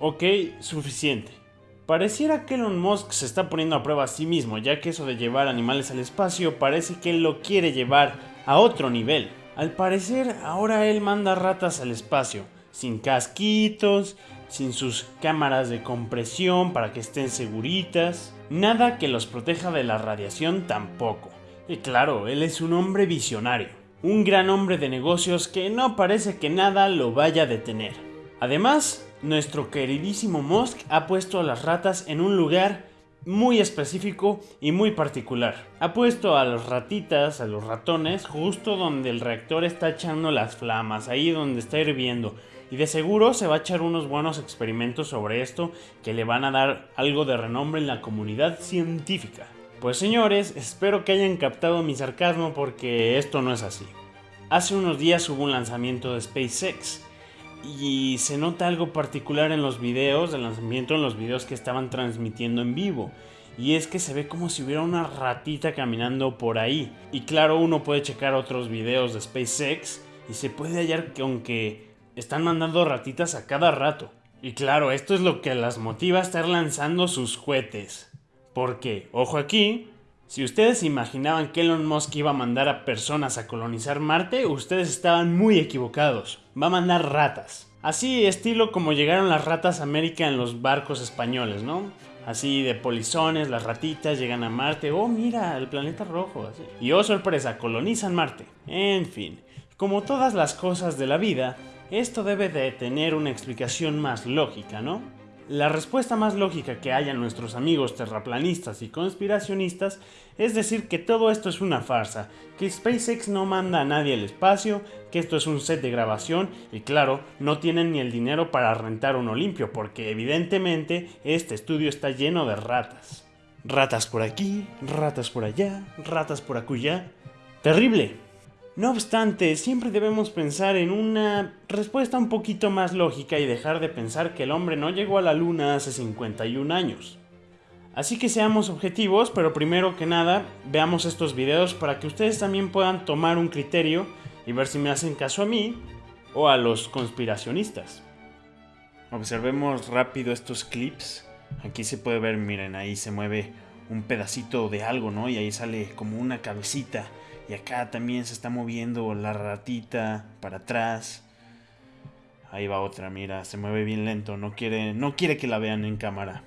Ok, suficiente. Pareciera que Elon Musk se está poniendo a prueba a sí mismo, ya que eso de llevar animales al espacio parece que él lo quiere llevar a otro nivel. Al parecer, ahora él manda ratas al espacio, sin casquitos, sin sus cámaras de compresión para que estén seguritas, nada que los proteja de la radiación tampoco. Y claro, él es un hombre visionario, un gran hombre de negocios que no parece que nada lo vaya a detener. Además, nuestro queridísimo Musk ha puesto a las ratas en un lugar muy específico y muy particular. Ha puesto a las ratitas, a los ratones, justo donde el reactor está echando las flamas, ahí donde está hirviendo. Y de seguro se va a echar unos buenos experimentos sobre esto que le van a dar algo de renombre en la comunidad científica. Pues señores, espero que hayan captado mi sarcasmo porque esto no es así. Hace unos días hubo un lanzamiento de SpaceX y se nota algo particular en los videos del lanzamiento, en los videos que estaban transmitiendo en vivo. Y es que se ve como si hubiera una ratita caminando por ahí. Y claro, uno puede checar otros videos de SpaceX y se puede hallar que aunque están mandando ratitas a cada rato. Y claro, esto es lo que las motiva a estar lanzando sus cohetes. Porque, ojo aquí, si ustedes imaginaban que Elon Musk iba a mandar a personas a colonizar Marte, ustedes estaban muy equivocados. Va a mandar ratas. Así estilo como llegaron las ratas a América en los barcos españoles, ¿no? Así de polizones, las ratitas llegan a Marte. Oh, mira, el planeta rojo. Y oh, sorpresa, colonizan Marte. En fin, como todas las cosas de la vida, esto debe de tener una explicación más lógica, ¿no? La respuesta más lógica que hayan nuestros amigos terraplanistas y conspiracionistas es decir que todo esto es una farsa, que SpaceX no manda a nadie al espacio, que esto es un set de grabación y claro, no tienen ni el dinero para rentar uno limpio porque evidentemente este estudio está lleno de ratas. Ratas por aquí, ratas por allá, ratas por acullá. Terrible. No obstante, siempre debemos pensar en una respuesta un poquito más lógica y dejar de pensar que el hombre no llegó a la luna hace 51 años. Así que seamos objetivos, pero primero que nada, veamos estos videos para que ustedes también puedan tomar un criterio y ver si me hacen caso a mí o a los conspiracionistas. Observemos rápido estos clips. Aquí se puede ver, miren, ahí se mueve un pedacito de algo, ¿no? Y ahí sale como una cabecita y acá también se está moviendo la ratita para atrás. Ahí va otra, mira, se mueve bien lento, no quiere, no quiere que la vean en cámara.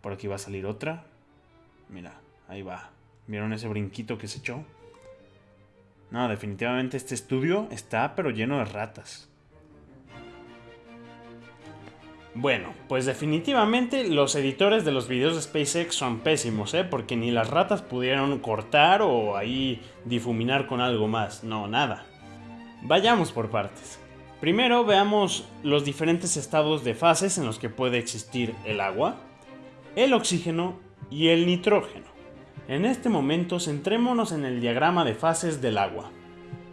Por aquí va a salir otra. Mira, ahí va. ¿Vieron ese brinquito que se echó? No, definitivamente este estudio está pero lleno de ratas. Bueno, pues definitivamente los editores de los videos de SpaceX son pésimos, ¿eh? Porque ni las ratas pudieron cortar o ahí difuminar con algo más. No, nada. Vayamos por partes. Primero veamos los diferentes estados de fases en los que puede existir el agua, el oxígeno y el nitrógeno. En este momento centrémonos en el diagrama de fases del agua.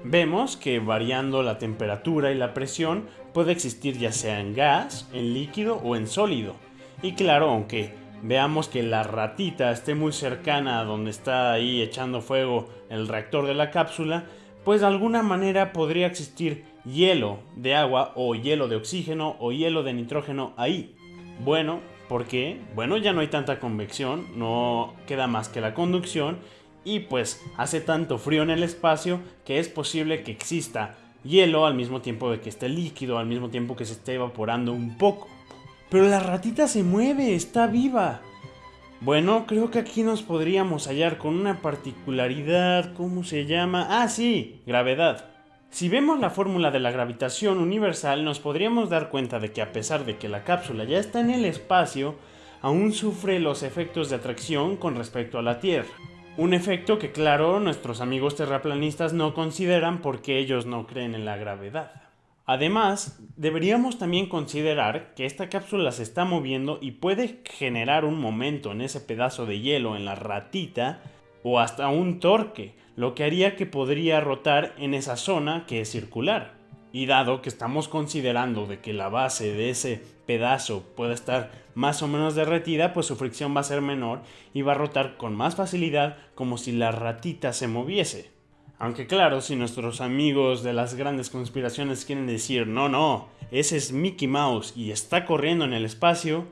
Vemos que variando la temperatura y la presión puede existir ya sea en gas, en líquido o en sólido. Y claro, aunque veamos que la ratita esté muy cercana a donde está ahí echando fuego el reactor de la cápsula, pues de alguna manera podría existir hielo de agua o hielo de oxígeno o hielo de nitrógeno ahí. Bueno, ¿por qué? Bueno, ya no hay tanta convección, no queda más que la conducción y pues hace tanto frío en el espacio que es posible que exista hielo al mismo tiempo de que esté líquido, al mismo tiempo que se esté evaporando un poco. Pero la ratita se mueve, está viva. Bueno, creo que aquí nos podríamos hallar con una particularidad, ¿cómo se llama? Ah, sí, gravedad. Si vemos la fórmula de la gravitación universal, nos podríamos dar cuenta de que a pesar de que la cápsula ya está en el espacio, aún sufre los efectos de atracción con respecto a la Tierra. Un efecto que claro nuestros amigos terraplanistas no consideran porque ellos no creen en la gravedad. Además, deberíamos también considerar que esta cápsula se está moviendo y puede generar un momento en ese pedazo de hielo en la ratita o hasta un torque, lo que haría que podría rotar en esa zona que es circular. Y dado que estamos considerando de que la base de ese pedazo puede estar más o menos derretida, pues su fricción va a ser menor y va a rotar con más facilidad como si la ratita se moviese. Aunque claro, si nuestros amigos de las grandes conspiraciones quieren decir, no, no, ese es Mickey Mouse y está corriendo en el espacio,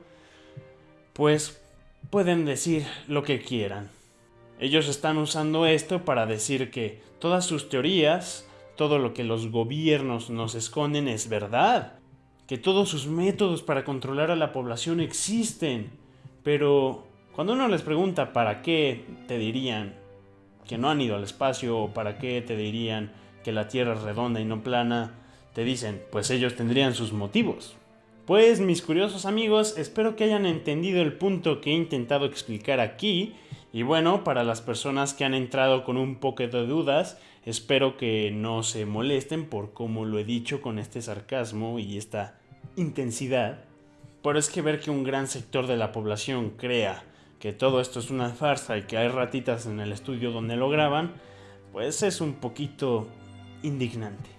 pues pueden decir lo que quieran. Ellos están usando esto para decir que todas sus teorías, todo lo que los gobiernos nos esconden es verdad, que todos sus métodos para controlar a la población existen, pero cuando uno les pregunta para qué, te dirían, que no han ido al espacio o para qué te dirían que la Tierra es redonda y no plana, te dicen, pues ellos tendrían sus motivos. Pues mis curiosos amigos, espero que hayan entendido el punto que he intentado explicar aquí. Y bueno, para las personas que han entrado con un poco de dudas, espero que no se molesten por cómo lo he dicho con este sarcasmo y esta intensidad. Pero es que ver que un gran sector de la población crea que todo esto es una farsa y que hay ratitas en el estudio donde lo graban, pues es un poquito indignante.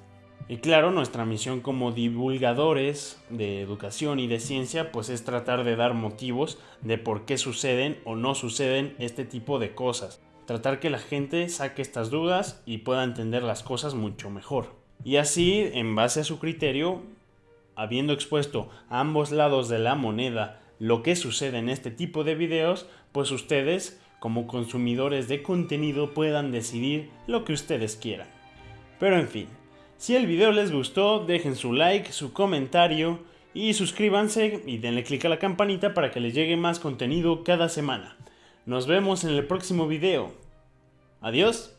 Y claro, nuestra misión como divulgadores de educación y de ciencia pues es tratar de dar motivos de por qué suceden o no suceden este tipo de cosas. Tratar que la gente saque estas dudas y pueda entender las cosas mucho mejor. Y así, en base a su criterio, habiendo expuesto a ambos lados de la moneda lo que sucede en este tipo de videos, pues ustedes, como consumidores de contenido, puedan decidir lo que ustedes quieran. Pero en fin, si el video les gustó, dejen su like, su comentario y suscríbanse y denle click a la campanita para que les llegue más contenido cada semana. Nos vemos en el próximo video. Adiós.